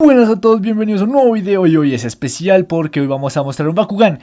Buenas a todos, bienvenidos a un nuevo video y hoy es especial porque hoy vamos a mostrar un Bakugan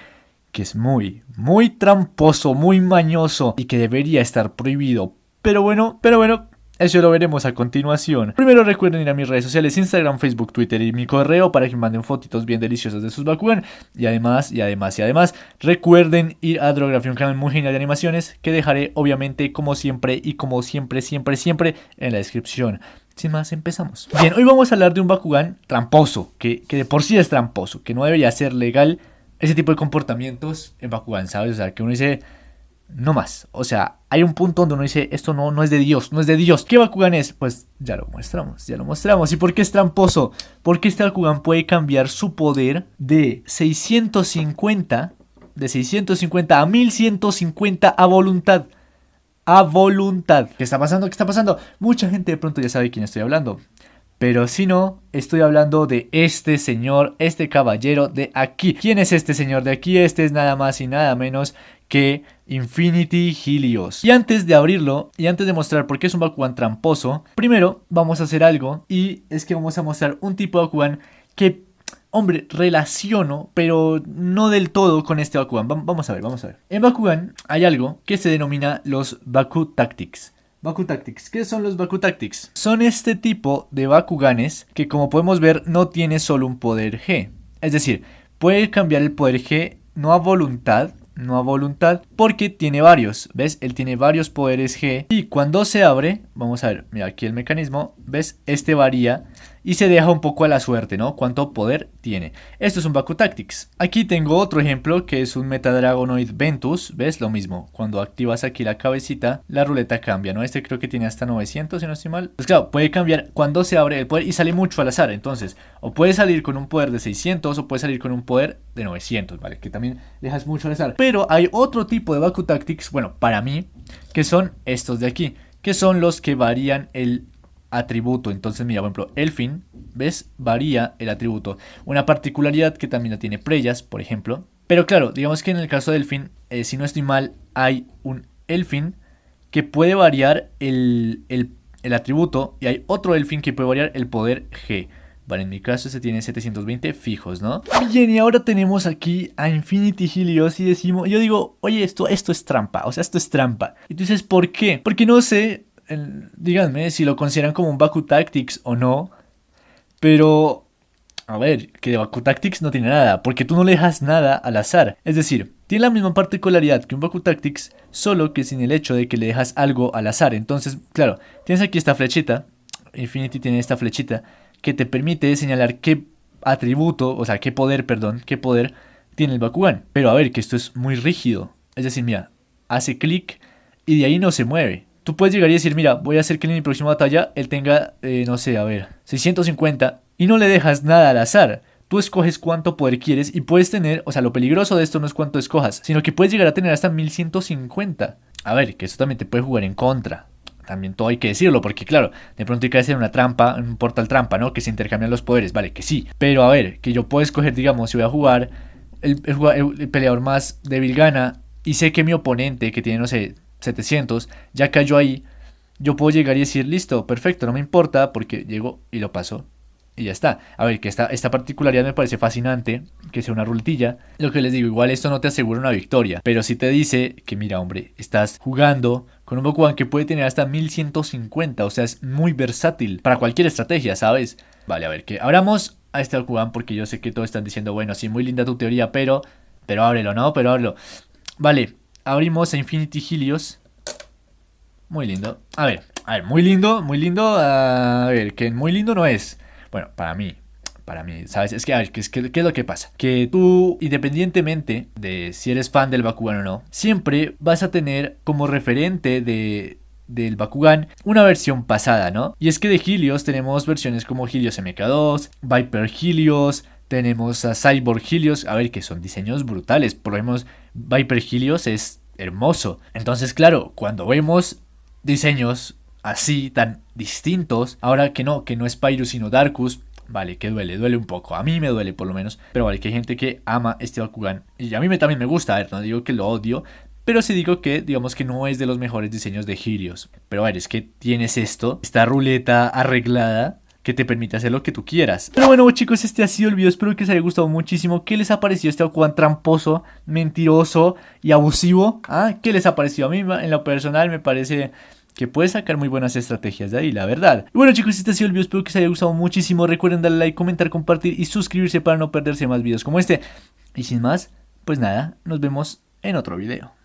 que es muy, muy tramposo, muy mañoso y que debería estar prohibido. Pero bueno, pero bueno, eso lo veremos a continuación. Primero recuerden ir a mis redes sociales, Instagram, Facebook, Twitter y mi correo para que me manden fotitos bien deliciosas de sus Bakugan. Y además, y además, y además, recuerden ir a Drography, un canal muy genial de animaciones que dejaré obviamente como siempre y como siempre, siempre, siempre en la descripción. Sin más, empezamos. Bien, hoy vamos a hablar de un Bakugan tramposo, que, que de por sí es tramposo, que no debería ser legal ese tipo de comportamientos en Bakugan, ¿sabes? O sea, que uno dice, no más. O sea, hay un punto donde uno dice, esto no, no es de Dios, no es de Dios. ¿Qué Bakugan es? Pues ya lo mostramos, ya lo mostramos. ¿Y por qué es tramposo? Porque este Bakugan puede cambiar su poder de 650, de 650 a 1150 a voluntad. A voluntad. ¿Qué está pasando? ¿Qué está pasando? Mucha gente de pronto ya sabe quién estoy hablando. Pero si no, estoy hablando de este señor, este caballero de aquí. ¿Quién es este señor de aquí? Este es nada más y nada menos que Infinity Helios. Y antes de abrirlo, y antes de mostrar por qué es un Bakugan tramposo, primero vamos a hacer algo, y es que vamos a mostrar un tipo de Bakugan que, hombre, relaciono, pero no del todo con este Bakugan. vamos a ver, vamos a ver. En Bakugan hay algo que se denomina los Baku Tactics. Baku Tactics. ¿Qué son los Baku Tactics? Son este tipo de Bakuganes que como podemos ver no tiene solo un poder G. Es decir, puede cambiar el poder G no a voluntad, no a voluntad, porque tiene varios, ¿ves? Él tiene varios poderes G y cuando se abre, vamos a ver, mira aquí el mecanismo, ¿ves? Este varía y se deja un poco a la suerte, ¿no? Cuánto poder tiene. Esto es un Baku Tactics. Aquí tengo otro ejemplo que es un Metadragonoid Ventus, ¿ves? Lo mismo, cuando activas aquí la cabecita, la ruleta cambia, ¿no? Este creo que tiene hasta 900, si no estoy mal. Pues claro, puede cambiar cuando se abre el poder y sale mucho al azar, entonces, o puede salir con un poder de 600 o puede salir con un poder de 900, ¿vale? Que también dejas mucho al azar. Pero hay otro tipo de Baku Tactics, bueno, para mí, que son estos de aquí, que son los que varían el atributo. Entonces, mira, por ejemplo, Elfin, ¿ves? Varía el atributo. Una particularidad que también la tiene Preyas, por ejemplo. Pero claro, digamos que en el caso de Elfin, eh, si no estoy mal, hay un Elfin que puede variar el, el, atributo y hay otro Elfin que puede variar el poder G. Vale, en mi caso se tiene 720 fijos, ¿no? Bien, y ahora tenemos aquí a Infinity Helios y decimos, yo digo, oye, esto, esto es trampa, o sea, esto es trampa. Y tú dices, ¿por qué? Porque no sé, díganme si lo consideran como un Baku Tactics o no. Pero, a ver, que de Baku Tactics no tiene nada, porque tú no le dejas nada al azar. Es decir, tiene la misma particularidad que un Baku Tactics, solo que sin el hecho de que le dejas algo al azar. Entonces, claro, tienes aquí esta flechita, Infinity tiene esta flechita, que te permite señalar qué atributo, o sea, qué poder, perdón, qué poder tiene el Bakugan. Pero a ver, que esto es muy rígido. Es decir, mira, hace clic y de ahí no se mueve. Tú puedes llegar y decir, mira, voy a hacer que en mi próxima batalla él tenga, eh, no sé, a ver, 650 y no le dejas nada al azar. Tú escoges cuánto poder quieres y puedes tener, o sea, lo peligroso de esto no es cuánto escojas, sino que puedes llegar a tener hasta 1150. A ver, que eso también te puede jugar en contra. También todo hay que decirlo, porque claro, de pronto hay que hacer una trampa, un portal trampa, ¿no? Que se intercambian los poderes, vale, que sí. Pero a ver, que yo puedo escoger, digamos, si voy a jugar, el, el peleador más débil gana y sé que mi oponente, que tiene, no sé, 700, ya cayó ahí, yo puedo llegar y decir, listo, perfecto, no me importa, porque llego y lo paso y ya está. A ver, que esta, esta particularidad me parece fascinante, que sea una ruletilla. Lo que les digo, igual esto no te asegura una victoria, pero sí te dice que mira, hombre, estás jugando con un Bakugan que puede tener hasta 1150, o sea, es muy versátil para cualquier estrategia, ¿sabes? Vale, a ver, que abramos a este Bakugan porque yo sé que todos están diciendo, bueno, sí, muy linda tu teoría, pero, pero ábrelo, ¿no? Pero ábrelo. Vale, abrimos a Infinity Helios. Muy lindo. A ver, a ver, muy lindo, muy lindo. A ver, que muy lindo no es. Bueno, para mí, para mí, ¿sabes? Es que, a ver, ¿qué, qué, qué es lo que pasa? Que tú, independientemente de si eres fan del Bakugan o no, siempre vas a tener como referente de, del Bakugan una versión pasada, ¿no? Y es que de Helios tenemos versiones como Helios MK2, Viper Helios, tenemos a Cyborg Helios, a ver, que son diseños brutales. Por lo menos Viper Helios es hermoso. Entonces, claro, cuando vemos diseños así, tan distintos, ahora que no, que no es Pyrus sino Darkus, vale, que duele, duele un poco. A mí me duele por lo menos, pero vale, que hay gente que ama este Bakugan. Y a mí me, también me gusta, a ver, no digo que lo odio, pero sí digo que, digamos que no es de los mejores diseños de Helios. Pero a ver, es que tienes esto, esta ruleta arreglada, que te permite hacer lo que tú quieras. Pero bueno chicos, este ha sido el video, espero que les haya gustado muchísimo. ¿Qué les ha parecido este Bakugan tramposo, mentiroso y abusivo? ¿Ah? ¿Qué les ha parecido? A mí en lo personal me parece que puede sacar muy buenas estrategias de ahí, la verdad. Y bueno chicos, este ha sido el video, espero que les haya gustado muchísimo. Recuerden darle like, comentar, compartir y suscribirse para no perderse más videos como este. Y sin más, pues nada, nos vemos en otro video.